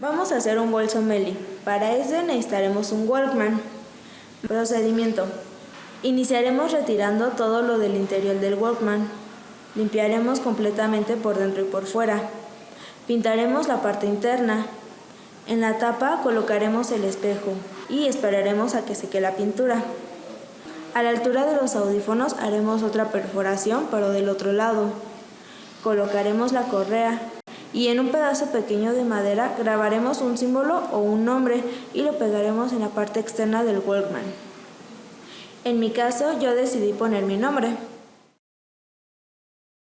Vamos a hacer un bolso Meli. Para eso necesitaremos un Walkman. Procedimiento. Iniciaremos retirando todo lo del interior del Walkman. Limpiaremos completamente por dentro y por fuera. Pintaremos la parte interna. En la tapa colocaremos el espejo y esperaremos a que seque la pintura. A la altura de los audífonos haremos otra perforación pero del otro lado. Colocaremos la correa y en un pedazo pequeño de madera grabaremos un símbolo o un nombre y lo pegaremos en la parte externa del Walkman. En mi caso yo decidí poner mi nombre.